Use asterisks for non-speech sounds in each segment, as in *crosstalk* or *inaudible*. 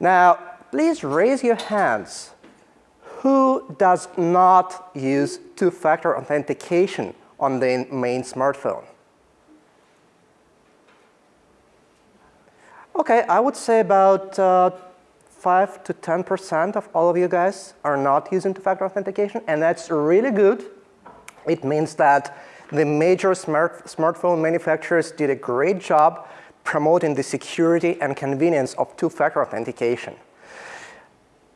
Now, please raise your hands. Who does not use two-factor authentication on the main smartphone? Okay, I would say about uh, 5 to 10% of all of you guys are not using two-factor authentication, and that's really good. It means that the major smart smartphone manufacturers did a great job promoting the security and convenience of two-factor authentication.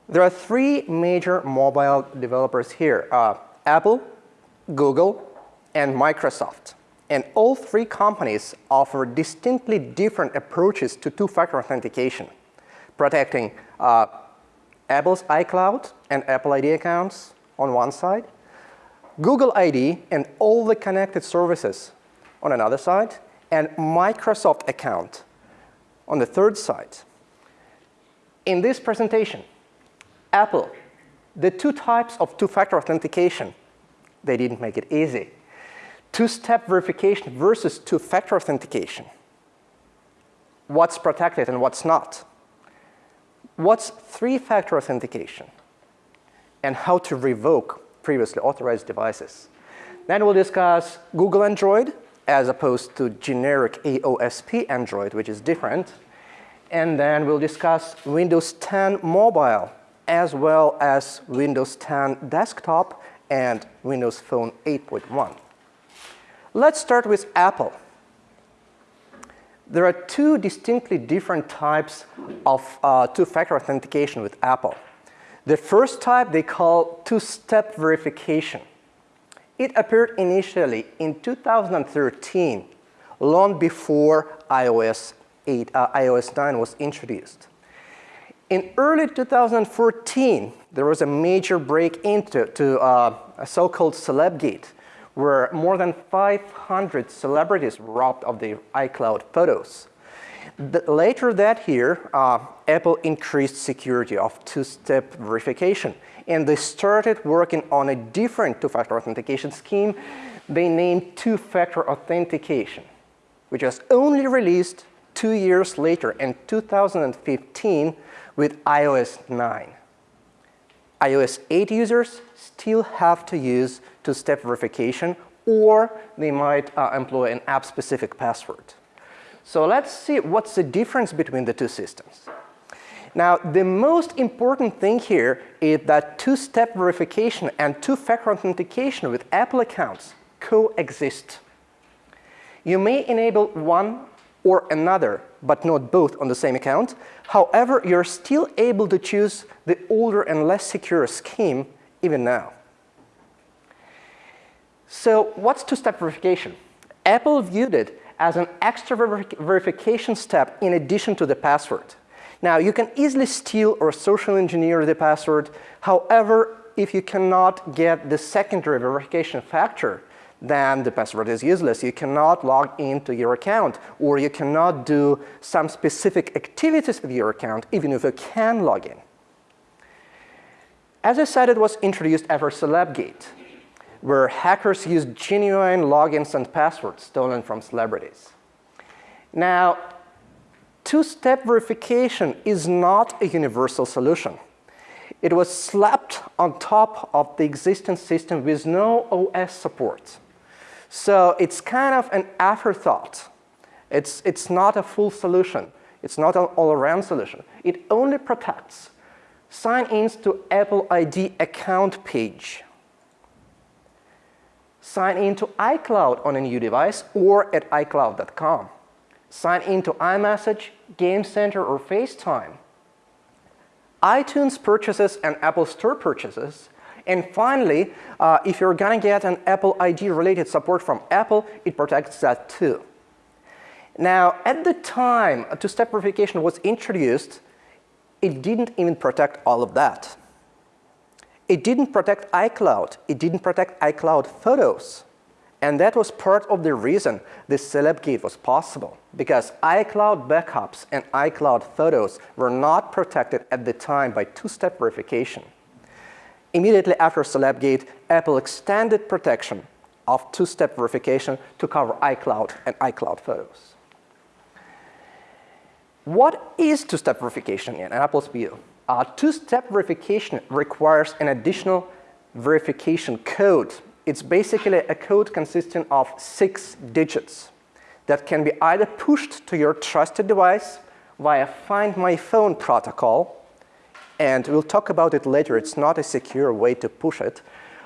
There are three major mobile developers here, uh, Apple, Google, and Microsoft. And all three companies offer distinctly different approaches to two-factor authentication, protecting uh, Apple's iCloud and Apple ID accounts on one side, Google ID and all the connected services on another side, and Microsoft account on the third side. In this presentation, Apple, the two types of two-factor authentication, they didn't make it easy. Two-step verification versus two-factor authentication. What's protected and what's not. What's three-factor authentication? And how to revoke previously authorized devices. Then we'll discuss Google Android as opposed to generic AOSP Android, which is different. And then we'll discuss Windows 10 Mobile as well as Windows 10 Desktop and Windows Phone 8.1. Let's start with Apple. There are two distinctly different types of uh, two-factor authentication with Apple. The first type they call two-step verification. It appeared initially in 2013, long before iOS 8, uh, iOS 9 was introduced. In early 2014, there was a major break into to, uh, a so-called Celebgate, where more than 500 celebrities robbed of their iCloud photos. The, later that year, uh, Apple increased security of two-step verification, and they started working on a different two-factor authentication scheme they named two-factor authentication, which was only released two years later in 2015 with iOS 9. iOS 8 users still have to use two-step verification or they might uh, employ an app-specific password. So let's see what's the difference between the two systems. Now, the most important thing here is that two-step verification and two-factor authentication with Apple accounts coexist. You may enable one or another, but not both on the same account. However, you're still able to choose the older and less secure scheme even now. So what's two-step verification? Apple viewed it as an extra ver verification step in addition to the password. Now, you can easily steal or social engineer the password. However, if you cannot get the secondary verification factor, then the password is useless. You cannot log into your account or you cannot do some specific activities with your account even if you can log in. As I said, it was introduced after Celebgate, where hackers used genuine logins and passwords stolen from celebrities. Now, two-step verification is not a universal solution. It was slapped on top of the existing system with no OS support. So it's kind of an afterthought. It's, it's not a full solution. It's not an all-around solution. It only protects sign-ins to Apple ID account page, sign in to iCloud on a new device or at iCloud.com, sign in to iMessage, Game Center, or FaceTime, iTunes purchases and Apple Store purchases, and finally, uh, if you're going to get an Apple ID related support from Apple, it protects that too. Now, at the time two-step verification was introduced, it didn't even protect all of that. It didn't protect iCloud. It didn't protect iCloud photos. And that was part of the reason this Celebgate was possible, because iCloud backups and iCloud photos were not protected at the time by two-step verification. Immediately after Celebgate, Apple extended protection of two-step verification to cover iCloud and iCloud photos. What is two-step verification in Apple's view? Uh, two-step verification requires an additional verification code. It's basically a code consisting of six digits that can be either pushed to your trusted device via Find My Phone protocol, and we'll talk about it later. It's not a secure way to push it.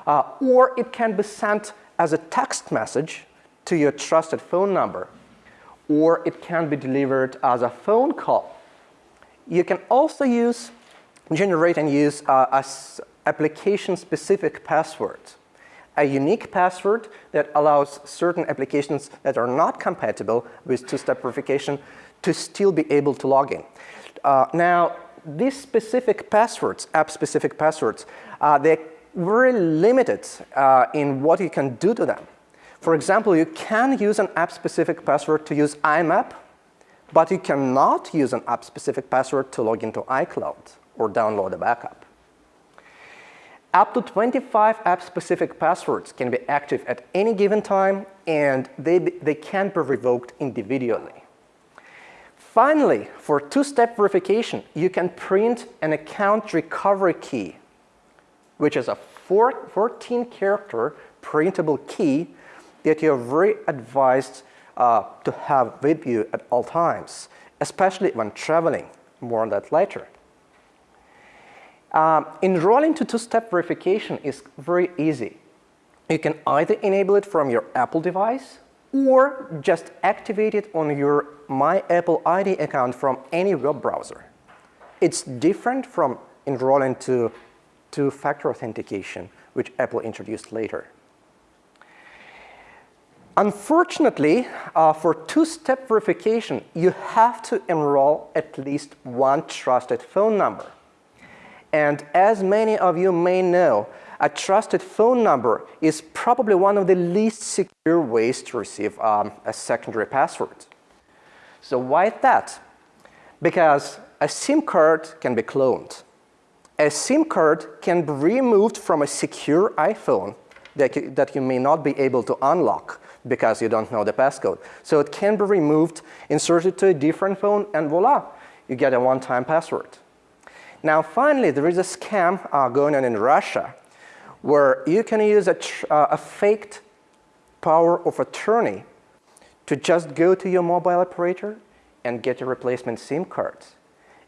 Uh, or it can be sent as a text message to your trusted phone number. Or it can be delivered as a phone call. You can also use, generate and use uh, application-specific passwords a unique password that allows certain applications that are not compatible with two-step verification to still be able to log in. Uh, now, these specific passwords, app-specific passwords, uh, they're very limited uh, in what you can do to them. For example, you can use an app-specific password to use IMAP, but you cannot use an app-specific password to log into iCloud or download a backup. Up to 25 app-specific passwords can be active at any given time, and they, they can be revoked individually. Finally, for two-step verification, you can print an account recovery key, which is a 14-character printable key that you're very advised uh, to have with you at all times, especially when traveling. More on that later. Um, enrolling to two-step verification is very easy. You can either enable it from your Apple device or just activate it on your My Apple ID account from any web browser. It's different from enrolling to two-factor authentication, which Apple introduced later. Unfortunately, uh, for two-step verification, you have to enroll at least one trusted phone number. And as many of you may know, a trusted phone number is probably one of the least secure ways to receive um, a secondary password. So why that? Because a SIM card can be cloned. A SIM card can be removed from a secure iPhone that you, that you may not be able to unlock because you don't know the passcode. So it can be removed, inserted to a different phone, and voila, you get a one-time password. Now, finally, there is a scam uh, going on in Russia where you can use a, uh, a faked power of attorney to just go to your mobile operator and get a replacement SIM card.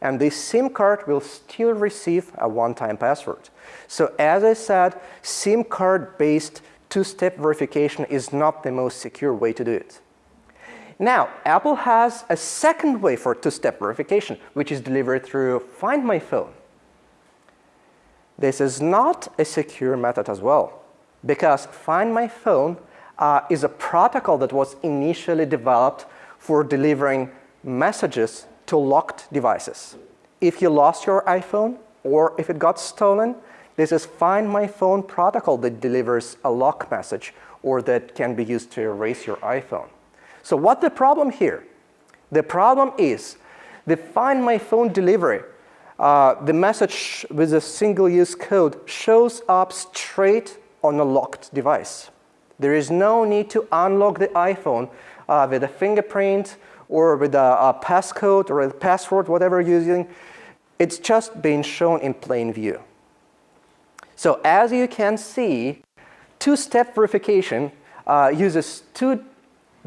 And this SIM card will still receive a one-time password. So as I said, SIM card-based two-step verification is not the most secure way to do it. Now, Apple has a second way for two-step verification, which is delivered through Find My Phone. This is not a secure method as well, because Find My Phone uh, is a protocol that was initially developed for delivering messages to locked devices. If you lost your iPhone or if it got stolen, this is Find My Phone protocol that delivers a lock message or that can be used to erase your iPhone. So what the problem here? The problem is the Find My Phone delivery, uh, the message with a single-use code shows up straight on a locked device. There is no need to unlock the iPhone uh, with a fingerprint or with a, a passcode or a password, whatever you're using. It's just being shown in plain view. So as you can see, two-step verification uh, uses two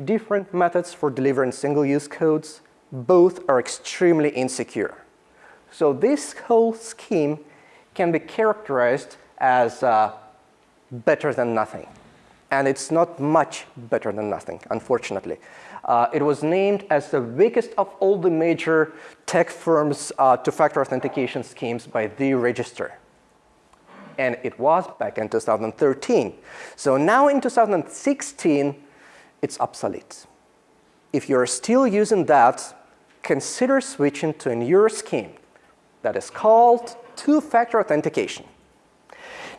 different methods for delivering single-use codes. Both are extremely insecure. So this whole scheme can be characterized as uh, better than nothing. And it's not much better than nothing, unfortunately. Uh, it was named as the weakest of all the major tech firms uh, two-factor authentication schemes by the Register. And it was back in 2013. So now in 2016, it's obsolete. If you're still using that, consider switching to a newer scheme that is called two-factor authentication.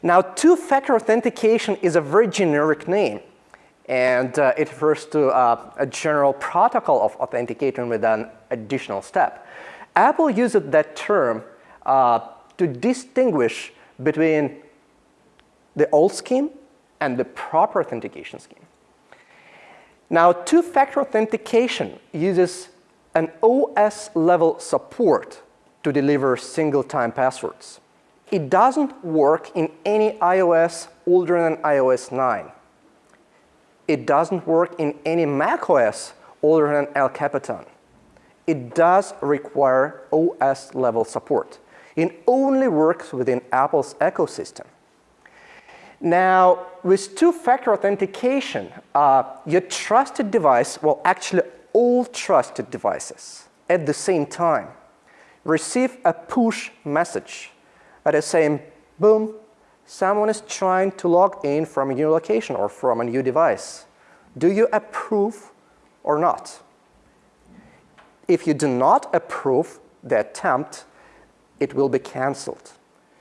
Now, two-factor authentication is a very generic name, and uh, it refers to uh, a general protocol of authenticating with an additional step. Apple uses that term uh, to distinguish between the old scheme and the proper authentication scheme. Now, two-factor authentication uses an OS level support to deliver single-time passwords. It doesn't work in any iOS older than iOS 9. It doesn't work in any macOS older than El Capitan. It does require OS level support. It only works within Apple's ecosystem. Now, with two-factor authentication, uh, your trusted device, well, actually all trusted devices at the same time receive a push message that is saying, boom, someone is trying to log in from a new location or from a new device. Do you approve or not? If you do not approve the attempt, it will be canceled.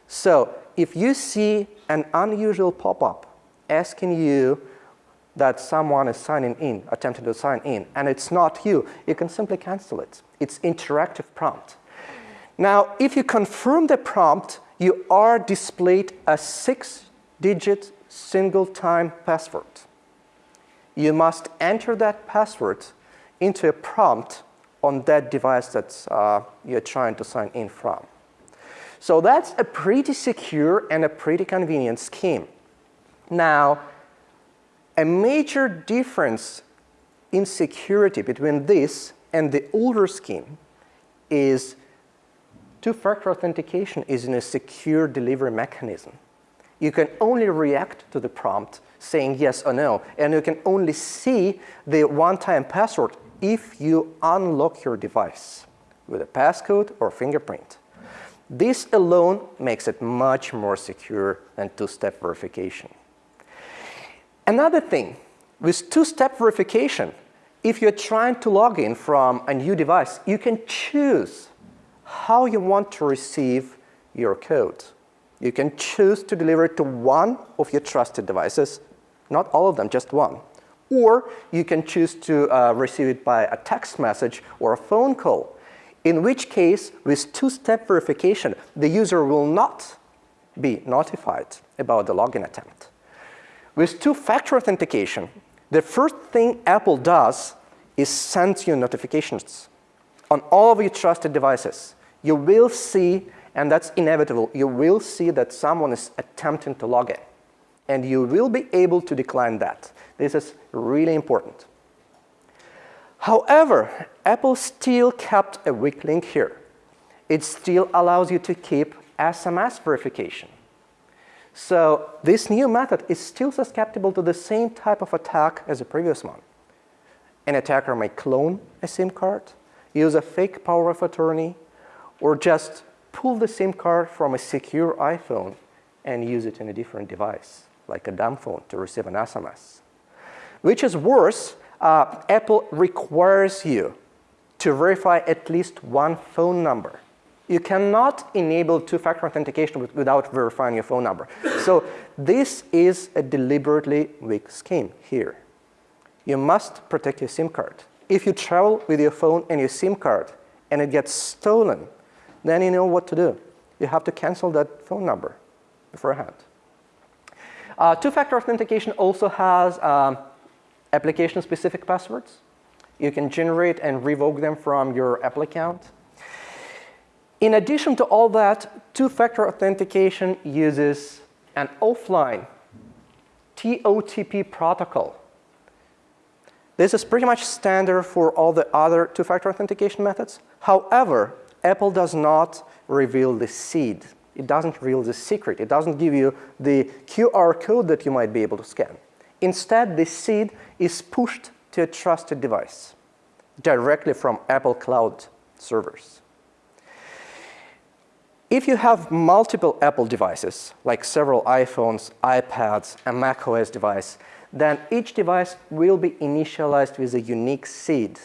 So if you see an unusual pop-up asking you that someone is signing in, attempting to sign in, and it's not you, you can simply cancel it. It's interactive prompt. Now, if you confirm the prompt, you are displayed a six-digit single-time password. You must enter that password into a prompt on that device that uh, you're trying to sign in from. So that's a pretty secure and a pretty convenient scheme. Now, a major difference in security between this and the older scheme is two-factor authentication is in a secure delivery mechanism. You can only react to the prompt saying yes or no, and you can only see the one-time password if you unlock your device with a passcode or fingerprint. This alone makes it much more secure than two-step verification. Another thing, with two-step verification, if you're trying to log in from a new device, you can choose how you want to receive your code. You can choose to deliver it to one of your trusted devices, not all of them, just one. Or you can choose to uh, receive it by a text message or a phone call in which case, with two-step verification, the user will not be notified about the login attempt. With two-factor authentication, the first thing Apple does is send you notifications on all of your trusted devices. You will see, and that's inevitable, you will see that someone is attempting to log in. And you will be able to decline that. This is really important. However, Apple still kept a weak link here. It still allows you to keep SMS verification. So this new method is still susceptible to the same type of attack as the previous one. An attacker may clone a SIM card, use a fake power of attorney, or just pull the SIM card from a secure iPhone and use it in a different device, like a dumb phone, to receive an SMS. Which is worse, uh, Apple requires you to verify at least one phone number. You cannot enable two-factor authentication with, without verifying your phone number. So this is a deliberately weak scheme here. You must protect your SIM card. If you travel with your phone and your SIM card and it gets stolen, then you know what to do. You have to cancel that phone number beforehand. Uh, two-factor authentication also has um, application-specific passwords. You can generate and revoke them from your Apple account. In addition to all that, two-factor authentication uses an offline TOTP protocol. This is pretty much standard for all the other two-factor authentication methods. However, Apple does not reveal the seed. It doesn't reveal the secret. It doesn't give you the QR code that you might be able to scan. Instead, this seed is pushed to a trusted device directly from Apple Cloud servers. If you have multiple Apple devices, like several iPhones, iPads, a macOS device, then each device will be initialized with a unique seed,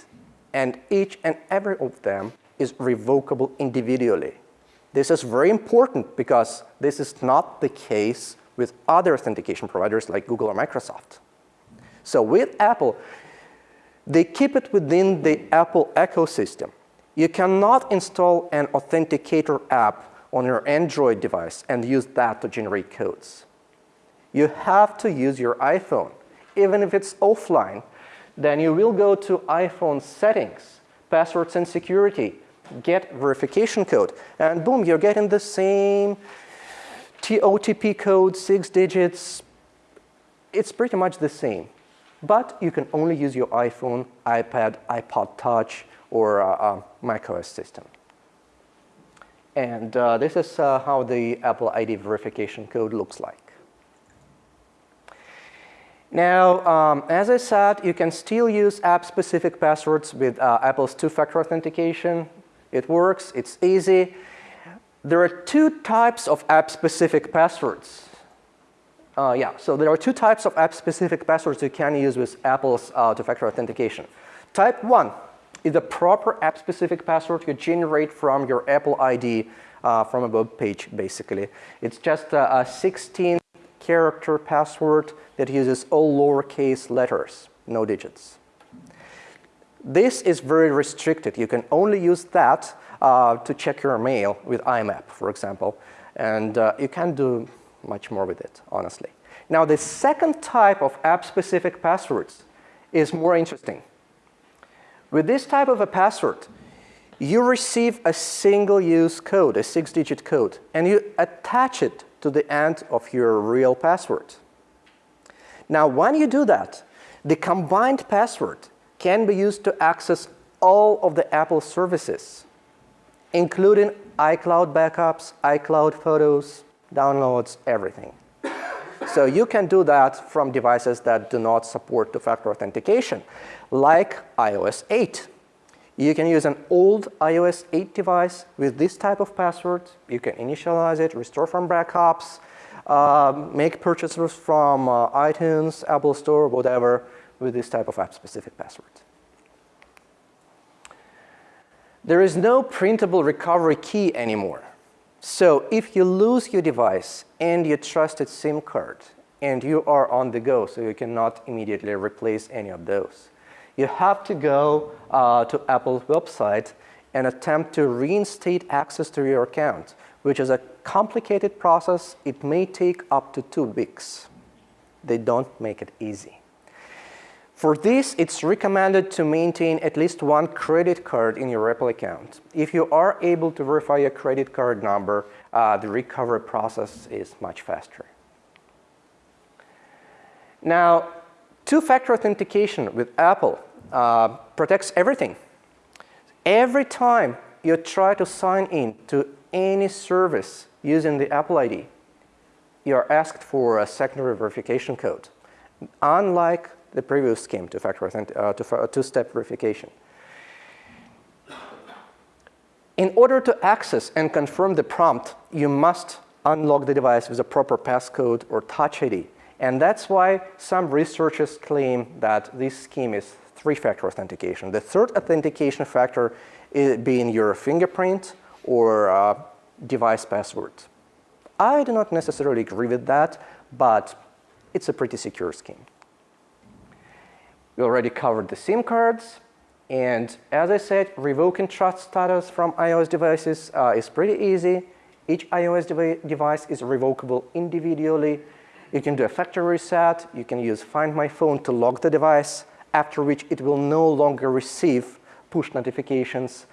and each and every of them is revocable individually. This is very important because this is not the case with other authentication providers like Google or Microsoft. So with Apple, they keep it within the Apple ecosystem. You cannot install an authenticator app on your Android device and use that to generate codes. You have to use your iPhone. Even if it's offline, then you will go to iPhone settings, passwords and security, get verification code, and boom, you're getting the same OTP code, six digits. It's pretty much the same, but you can only use your iPhone, iPad, iPod Touch, or uh, uh, macOS system. And uh, this is uh, how the Apple ID verification code looks like. Now, um, as I said, you can still use app-specific passwords with uh, Apple's two-factor authentication. It works, it's easy. There are two types of app-specific passwords. Uh, yeah, so there are two types of app-specific passwords you can use with Apple's uh, two-factor authentication. Type 1 is the proper app-specific password you generate from your Apple ID uh, from a web page, basically. It's just a, a 16 character password that uses all lowercase letters, no digits. This is very restricted. You can only use that uh, to check your mail with IMAP, for example. And uh, you can't do much more with it, honestly. Now, the second type of app-specific passwords is more interesting. With this type of a password, you receive a single-use code, a six-digit code, and you attach it to the end of your real password. Now, when you do that, the combined password can be used to access all of the Apple services, including iCloud backups, iCloud photos, downloads, everything. so you can do that from devices that do not support two-factor authentication, like iOS 8. You can use an old iOS 8 device with this type of password. You can initialize it, restore from backups, uh, make purchases from uh, iTunes, Apple Store, whatever, with this type of app-specific password. There is no printable recovery key anymore. So if you lose your device and your trusted SIM card, and you are on the go, so you cannot immediately replace any of those, you have to go uh, to Apple's website and attempt to reinstate access to your account, which is a complicated process. It may take up to two weeks. They don't make it easy. For this, it's recommended to maintain at least one credit card in your Apple account. If you are able to verify your credit card number, uh, the recovery process is much faster. Now, Two-factor authentication with Apple uh, protects everything. Every time you try to sign in to any service using the Apple ID, you are asked for a secondary verification code, unlike the previous scheme, two factor uh, two-step verification. In order to access and confirm the prompt, you must unlock the device with a proper passcode or touch ID. And that's why some researchers claim that this scheme is three-factor authentication. The third authentication factor being your fingerprint or uh, device password. I do not necessarily agree with that, but it's a pretty secure scheme. We already covered the SIM cards. And as I said, revoking trust status from iOS devices uh, is pretty easy. Each iOS devi device is revocable individually you can do a factory reset. You can use Find My Phone to lock the device, after which it will no longer receive push notifications.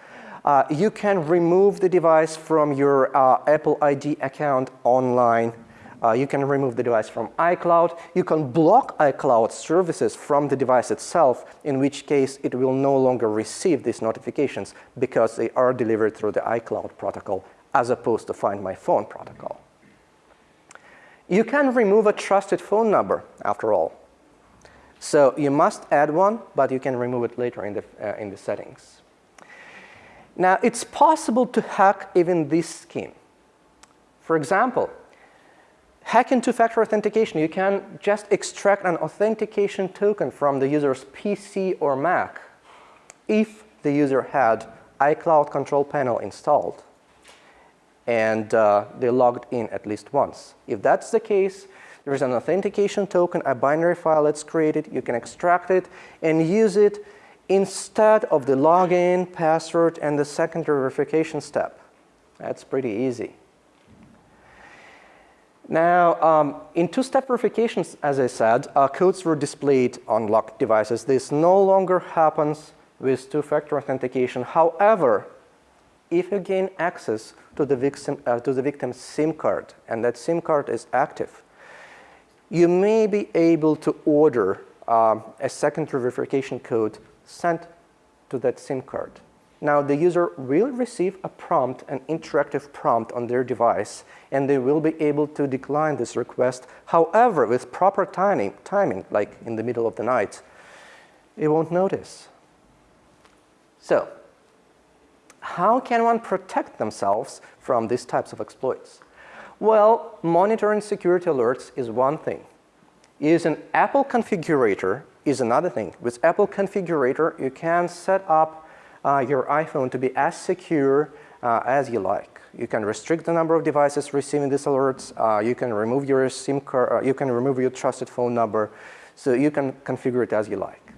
Uh, you can remove the device from your uh, Apple ID account online. Uh, you can remove the device from iCloud. You can block iCloud services from the device itself, in which case it will no longer receive these notifications because they are delivered through the iCloud protocol as opposed to Find My Phone protocol. You can remove a trusted phone number, after all. So you must add one, but you can remove it later in the, uh, in the settings. Now, it's possible to hack even this scheme. For example, hacking two-factor authentication, you can just extract an authentication token from the user's PC or Mac if the user had iCloud Control Panel installed and uh, they logged in at least once. If that's the case, there is an authentication token, a binary file that's created. You can extract it and use it instead of the login, password, and the secondary verification step. That's pretty easy. Now, um, in two-step verifications, as I said, uh, codes were displayed on locked devices. This no longer happens with two-factor authentication. However, if you gain access to the, victim, uh, to the victim's SIM card and that SIM card is active, you may be able to order um, a secondary verification code sent to that SIM card. Now, the user will receive a prompt, an interactive prompt on their device, and they will be able to decline this request. However, with proper timing, timing like in the middle of the night, it won't notice. So, how can one protect themselves from these types of exploits? Well, monitoring security alerts is one thing. Using Apple configurator is another thing. With Apple configurator, you can set up uh, your iPhone to be as secure uh, as you like. You can restrict the number of devices receiving these alerts. Uh, you can remove your SIM card. Uh, you can remove your trusted phone number. So you can configure it as you like.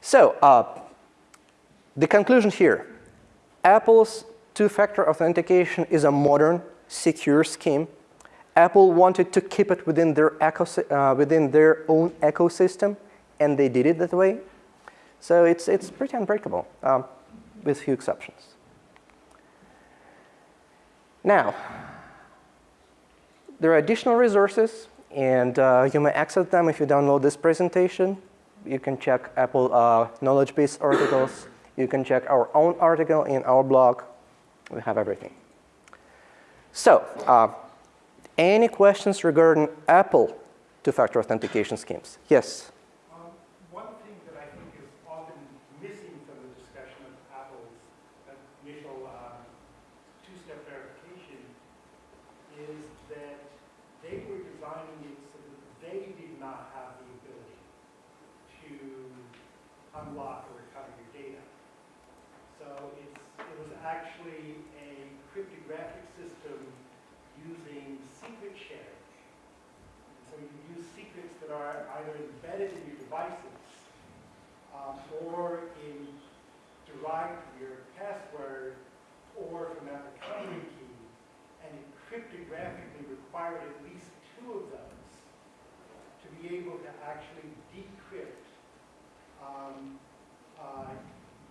So uh, the conclusion here, Apple's two-factor authentication is a modern, secure scheme. Apple wanted to keep it within their, uh, within their own ecosystem, and they did it that way. So it's, it's pretty unbreakable, um, with few exceptions. Now, there are additional resources, and uh, you may access them if you download this presentation. You can check Apple uh, knowledge base articles. You can check our own article in our blog. We have everything. So, uh, any questions regarding Apple two-factor authentication schemes? Yes? are either embedded in your devices um, or in derived from your password or from a recovery key and cryptographically required at least two of those to be able to actually decrypt um, uh,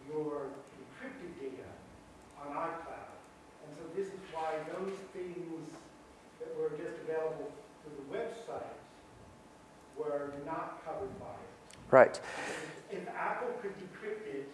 your encrypted data on iCloud. And so this is why those things that were just available through the website Right. If Apple could decrypt it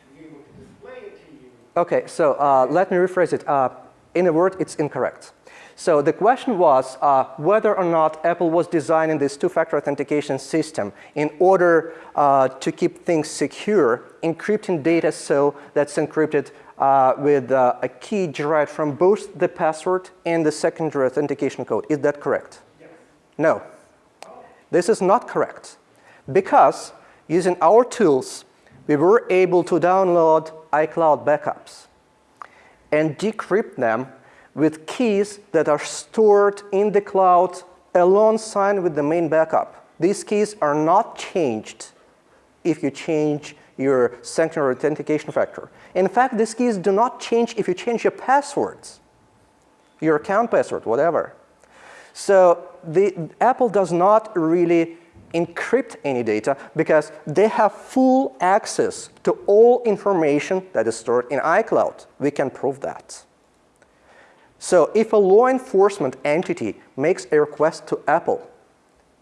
to be able to display it to you. Okay, so uh, let me rephrase it. Uh, in a word, it's incorrect. So the question was uh, whether or not Apple was designing this two-factor authentication system in order uh, to keep things secure, encrypting data so that's encrypted uh, with uh, a key derived from both the password and the secondary authentication code. Is that correct? Yes. No. This is not correct because using our tools, we were able to download iCloud backups and decrypt them with keys that are stored in the cloud alongside with the main backup. These keys are not changed if you change your secondary authentication factor. In fact, these keys do not change if you change your passwords, your account password, whatever. So the, Apple does not really encrypt any data because they have full access to all information that is stored in iCloud. We can prove that. So if a law enforcement entity makes a request to Apple,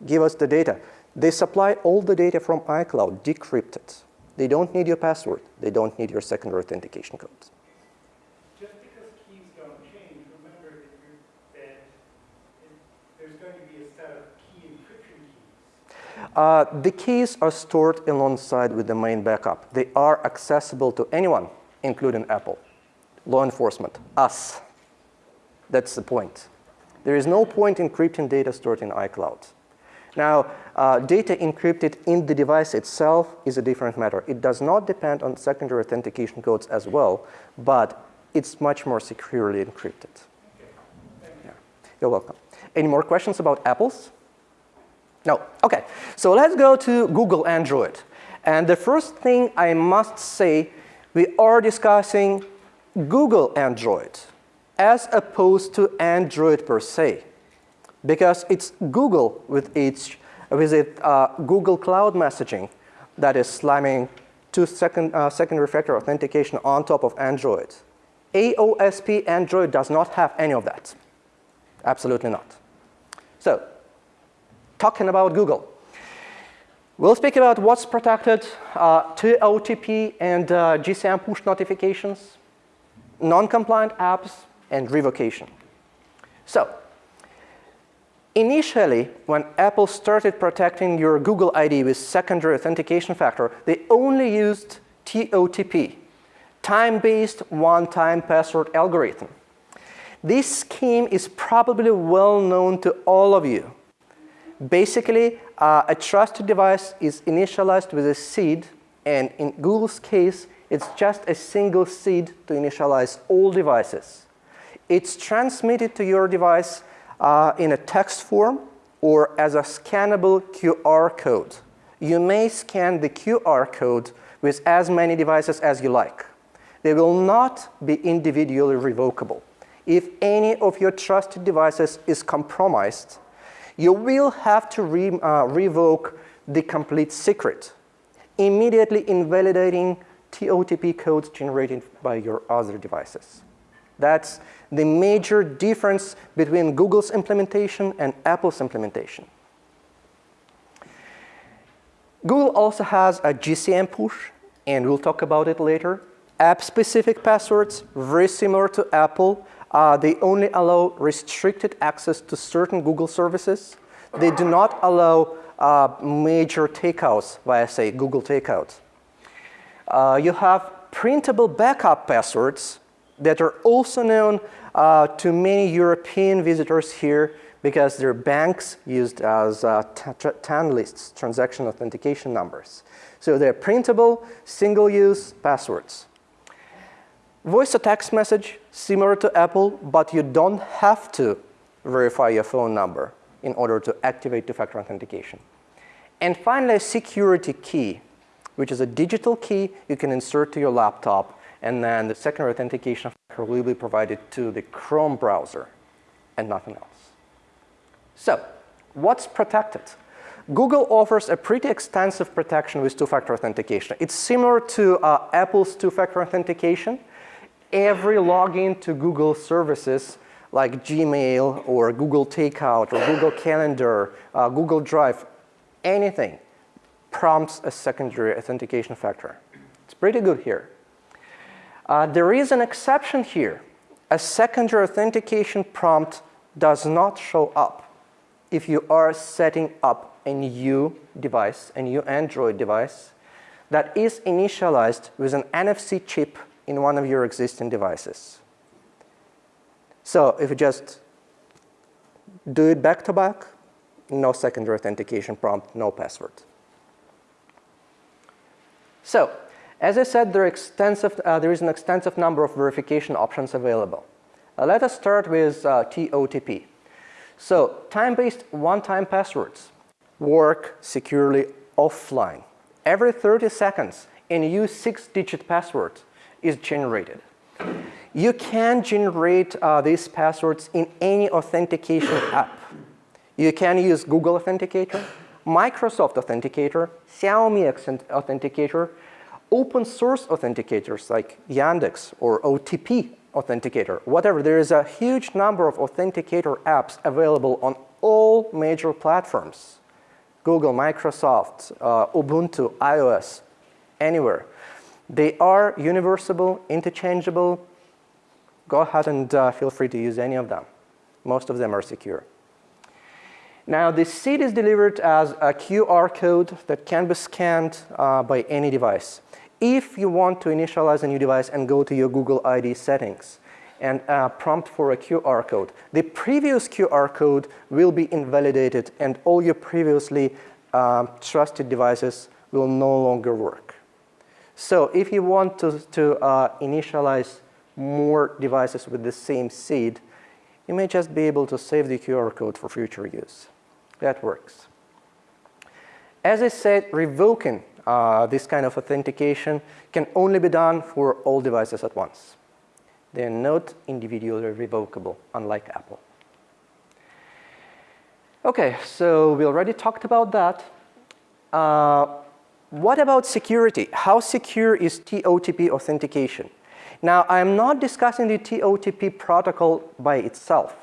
give us the data, they supply all the data from iCloud decrypted. They don't need your password. They don't need your secondary authentication codes. Uh, the keys are stored alongside with the main backup. They are accessible to anyone, including Apple, law enforcement, us. That's the point. There is no point encrypting data stored in iCloud. Now, uh, data encrypted in the device itself is a different matter. It does not depend on secondary authentication codes as well, but it's much more securely encrypted. Okay. Yeah. You're welcome. Any more questions about apples? No, okay. So let's go to Google Android. And the first thing I must say, we are discussing Google Android as opposed to Android per se. Because it's Google with its, with it, uh, Google Cloud Messaging that is slamming two second, uh, secondary factor authentication on top of Android. AOSP Android does not have any of that. Absolutely not. So, talking about Google. We'll speak about what's protected, uh, OTP and uh, GCM push notifications, non-compliant apps, and revocation. So, initially, when Apple started protecting your Google ID with secondary authentication factor, they only used TOTP, time-based one-time password algorithm. This scheme is probably well known to all of you. Basically, uh, a trusted device is initialized with a seed, and in Google's case, it's just a single seed to initialize all devices. It's transmitted to your device uh, in a text form or as a scannable QR code. You may scan the QR code with as many devices as you like. They will not be individually revocable. If any of your trusted devices is compromised, you will have to re, uh, revoke the complete secret, immediately invalidating TOTP codes generated by your other devices. That's the major difference between Google's implementation and Apple's implementation. Google also has a GCM push, and we'll talk about it later. App-specific passwords, very similar to Apple, uh, they only allow restricted access to certain Google services. They do not allow uh, major takeouts via, say, Google Takeout. Uh, you have printable backup passwords that are also known uh, to many European visitors here because their banks used as uh, TAN lists, transaction authentication numbers. So they're printable, single-use passwords. Voice to text message, similar to Apple, but you don't have to verify your phone number in order to activate two-factor authentication. And finally, a security key, which is a digital key you can insert to your laptop, and then the secondary authentication will be provided to the Chrome browser and nothing else. So, what's protected? Google offers a pretty extensive protection with two-factor authentication. It's similar to uh, Apple's two-factor authentication, every login to Google services like Gmail or Google Takeout or Google Calendar, uh, Google Drive, anything prompts a secondary authentication factor. It's pretty good here. Uh, there is an exception here. A secondary authentication prompt does not show up if you are setting up a new device, a new Android device that is initialized with an NFC chip in one of your existing devices. So if you just do it back to back, no secondary authentication prompt, no password. So as I said, there, extensive, uh, there is an extensive number of verification options available. Uh, let us start with uh, TOTP. So time-based one-time passwords work securely offline. Every 30 seconds, and use six-digit password is generated. You can generate uh, these passwords in any authentication *coughs* app. You can use Google Authenticator, Microsoft Authenticator, Xiaomi Authenticator, open source authenticators like Yandex or OTP Authenticator, whatever. There is a huge number of authenticator apps available on all major platforms. Google, Microsoft, uh, Ubuntu, iOS, anywhere. They are universal, interchangeable. Go ahead and uh, feel free to use any of them. Most of them are secure. Now, the seed is delivered as a QR code that can be scanned uh, by any device. If you want to initialize a new device and go to your Google ID settings and uh, prompt for a QR code, the previous QR code will be invalidated and all your previously uh, trusted devices will no longer work. So if you want to, to uh, initialize more devices with the same seed, you may just be able to save the QR code for future use. That works. As I said, revoking uh, this kind of authentication can only be done for all devices at once. They are not individually revocable, unlike Apple. Okay, so we already talked about that. Uh, what about security? How secure is TOTP authentication? Now, I'm not discussing the TOTP protocol by itself.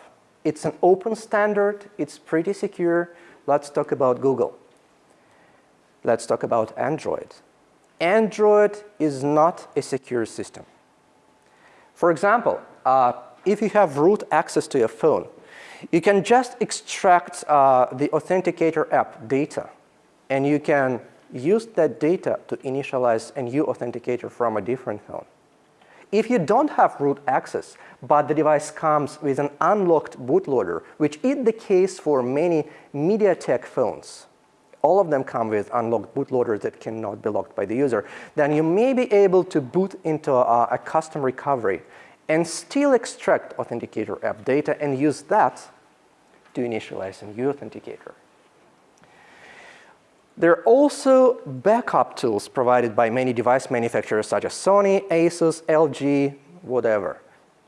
It's an open standard. It's pretty secure. Let's talk about Google. Let's talk about Android. Android is not a secure system. For example, uh, if you have root access to your phone, you can just extract uh, the Authenticator app data, and you can use that data to initialize a new authenticator from a different phone. If you don't have root access, but the device comes with an unlocked bootloader, which is the case for many MediaTek phones, all of them come with unlocked bootloaders that cannot be locked by the user, then you may be able to boot into a, a custom recovery and still extract Authenticator app data and use that to initialize a new authenticator. There are also backup tools provided by many device manufacturers such as Sony, Asus, LG, whatever.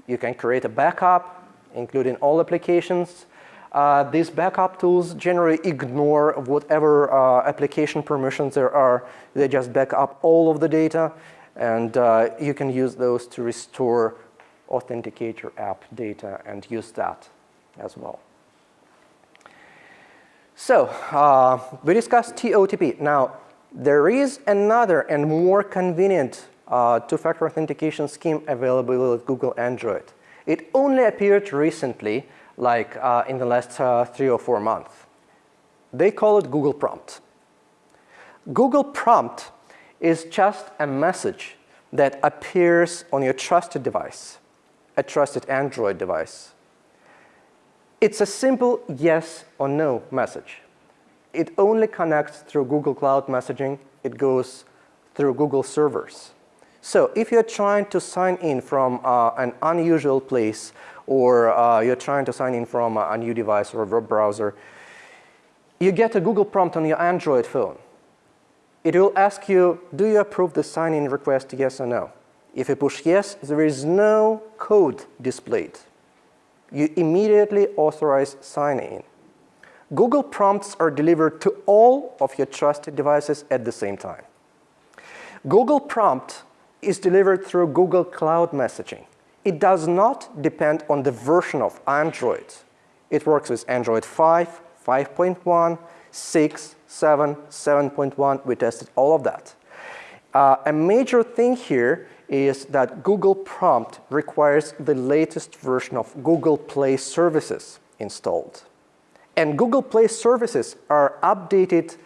You can create a backup, including all applications. Uh, these backup tools generally ignore whatever uh, application permissions there are. They just back up all of the data, and uh, you can use those to restore Authenticator app data and use that as well. So uh, we discussed TOTP. Now, there is another and more convenient uh, two-factor authentication scheme available with Google Android. It only appeared recently, like uh, in the last uh, three or four months. They call it Google Prompt. Google Prompt is just a message that appears on your trusted device, a trusted Android device. It's a simple yes or no message. It only connects through Google Cloud Messaging. It goes through Google servers. So if you're trying to sign in from uh, an unusual place or uh, you're trying to sign in from a new device or a web browser, you get a Google prompt on your Android phone. It will ask you, do you approve the sign-in request, yes or no? If you push yes, there is no code displayed you immediately authorize sign-in. Google prompts are delivered to all of your trusted devices at the same time. Google prompt is delivered through Google Cloud Messaging. It does not depend on the version of Android. It works with Android 5, 5.1, 6, 7, 7.1. We tested all of that. Uh, a major thing here is that Google Prompt requires the latest version of Google Play services installed. And Google Play services are updated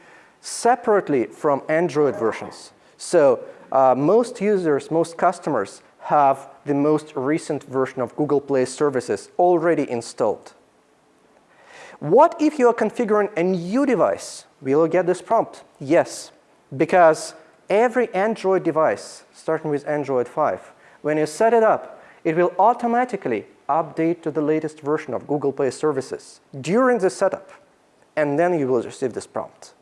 separately from Android versions. So uh, most users, most customers have the most recent version of Google Play services already installed. What if you are configuring a new device? Will you get this prompt? Yes, because every Android device, starting with Android 5, when you set it up, it will automatically update to the latest version of Google Play services during the setup, and then you will receive this prompt.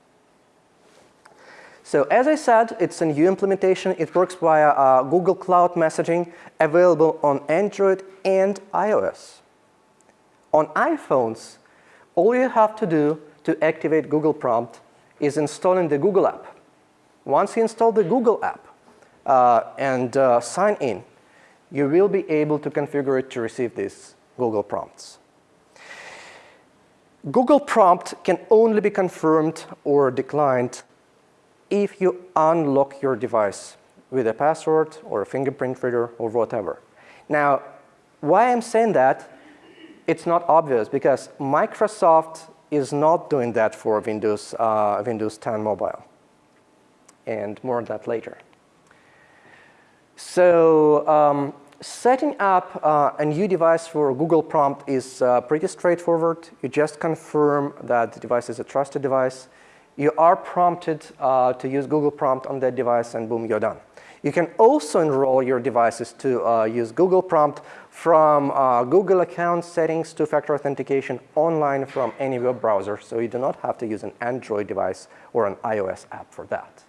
So as I said, it's a new implementation. It works via uh, Google Cloud Messaging, available on Android and iOS. On iPhones, all you have to do to activate Google Prompt is installing the Google app. Once you install the Google app uh, and uh, sign in, you will be able to configure it to receive these Google prompts. Google prompt can only be confirmed or declined if you unlock your device with a password or a fingerprint reader or whatever. Now, why I'm saying that, it's not obvious because Microsoft is not doing that for Windows, uh, Windows 10 Mobile and more on that later. So um, setting up uh, a new device for Google Prompt is uh, pretty straightforward. You just confirm that the device is a trusted device. You are prompted uh, to use Google Prompt on that device and boom, you're done. You can also enroll your devices to uh, use Google Prompt from uh, Google account settings two-factor authentication online from any web browser. So you do not have to use an Android device or an iOS app for that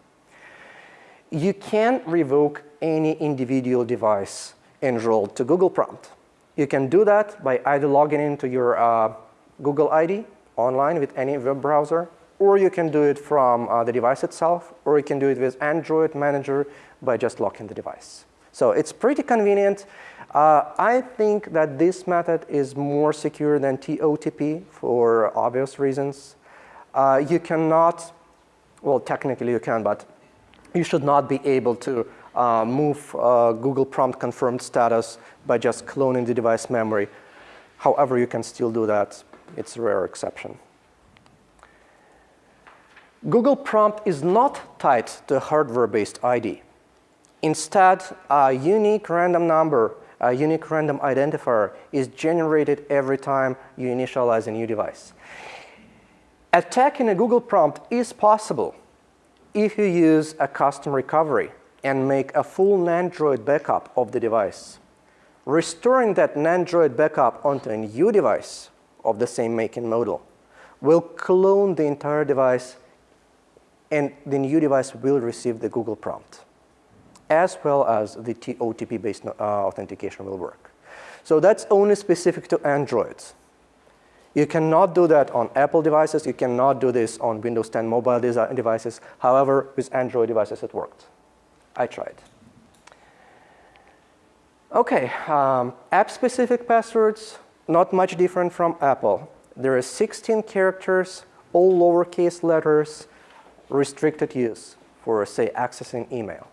you can revoke any individual device enrolled to Google Prompt. You can do that by either logging into your uh, Google ID online with any web browser or you can do it from uh, the device itself, or you can do it with Android Manager by just locking the device. So it's pretty convenient. Uh, I think that this method is more secure than TOTP for obvious reasons. Uh, you cannot, well, technically you can, but you should not be able to uh, move uh, Google prompt confirmed status by just cloning the device memory. However, you can still do that. It's a rare exception. Google prompt is not tied to a hardware-based ID. Instead, a unique random number, a unique random identifier is generated every time you initialize a new device. Attacking a Google prompt is possible if you use a custom recovery and make a full Nandroid backup of the device. Restoring that Nandroid backup onto a new device of the same make and model will clone the entire device and the new device will receive the Google prompt as well as the OTP-based uh, authentication will work. So that's only specific to Androids. You cannot do that on Apple devices. You cannot do this on Windows 10 mobile devices. However, with Android devices, it worked. I tried. OK, um, app-specific passwords, not much different from Apple. There are 16 characters, all lowercase letters, restricted use for, say, accessing email.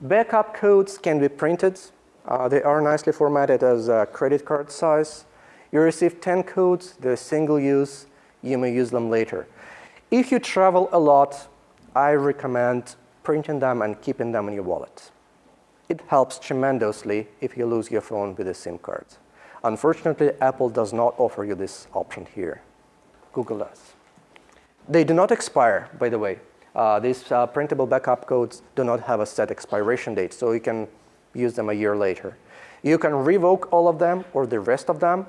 Backup codes can be printed. Uh, they are nicely formatted as a credit card size. You receive 10 codes, they're single use, you may use them later. If you travel a lot, I recommend printing them and keeping them in your wallet. It helps tremendously if you lose your phone with a SIM card. Unfortunately, Apple does not offer you this option here. Google does. They do not expire, by the way. Uh, these uh, printable backup codes do not have a set expiration date, so you can use them a year later. You can revoke all of them or the rest of them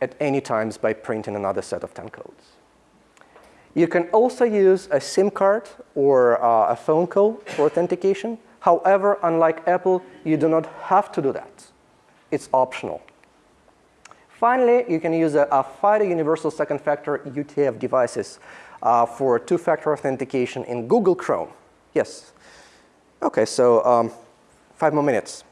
at any times by printing another set of 10 codes. You can also use a SIM card or uh, a phone call for authentication. However, unlike Apple, you do not have to do that. It's optional. Finally, you can use a, a FIDO Universal Second Factor U2F devices uh, for two-factor authentication in Google Chrome. Yes. OK, so um, five more minutes.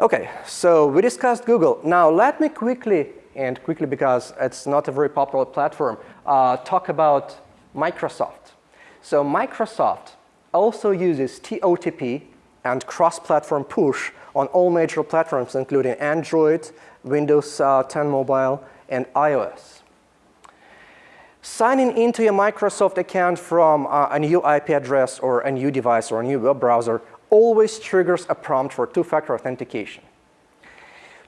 OK, so we discussed Google. Now let me quickly, and quickly because it's not a very popular platform, uh, talk about Microsoft. So Microsoft also uses TOTP and cross-platform push on all major platforms, including Android, Windows uh, 10 Mobile, and iOS. Signing into your Microsoft account from uh, a new IP address or a new device or a new web browser always triggers a prompt for two-factor authentication.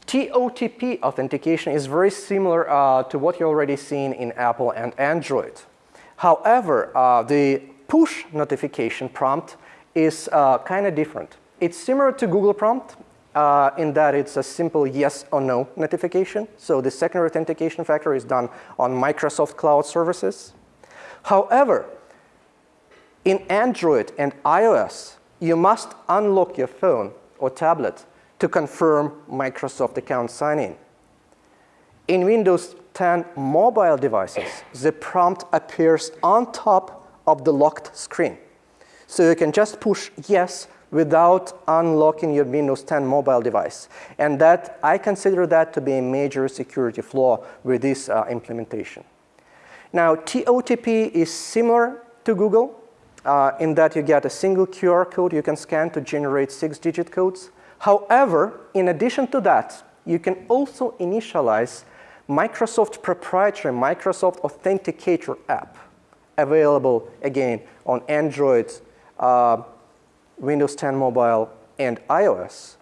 TOTP authentication is very similar uh, to what you already seen in Apple and Android. However, uh, the push notification prompt is uh, kind of different. It's similar to Google prompt uh, in that it's a simple yes or no notification. So the secondary authentication factor is done on Microsoft Cloud services. However, in Android and iOS, you must unlock your phone or tablet to confirm Microsoft account sign-in. In Windows 10 mobile devices, the prompt appears on top of the locked screen. So you can just push yes without unlocking your Windows 10 mobile device. And that, I consider that to be a major security flaw with this uh, implementation. Now, TOTP is similar to Google uh, in that you get a single QR code you can scan to generate six-digit codes. However, in addition to that, you can also initialize Microsoft proprietary Microsoft Authenticator app available, again, on Android, uh, Windows 10 Mobile, and iOS,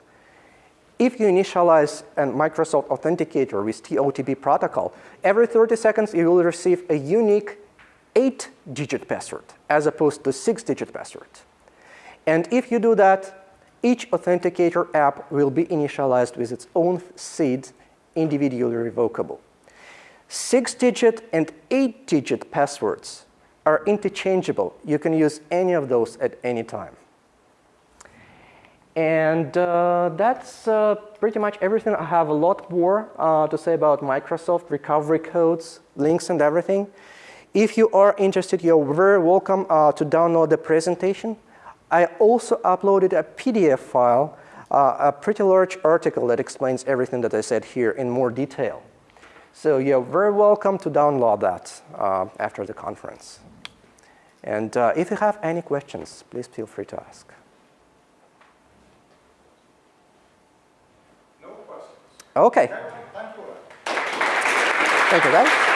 if you initialize a Microsoft Authenticator with TOTP protocol, every 30 seconds you will receive a unique eight-digit password as opposed to six-digit password. And if you do that, each authenticator app will be initialized with its own seed, individually revocable. Six-digit and eight-digit passwords are interchangeable. You can use any of those at any time. And uh, that's uh, pretty much everything. I have a lot more uh, to say about Microsoft recovery codes, links, and everything. If you are interested, you're very welcome uh, to download the presentation. I also uploaded a PDF file, uh, a pretty large article that explains everything that I said here in more detail. So you're very welcome to download that uh, after the conference. And uh, if you have any questions, please feel free to ask. No questions. Okay. Thank you. Thank you, guys.